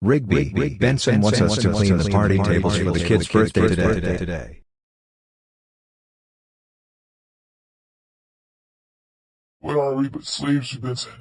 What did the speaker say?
Rigby, Benson wants us to clean the party tables for the kid's birthday today. What are we but slaves to Benson?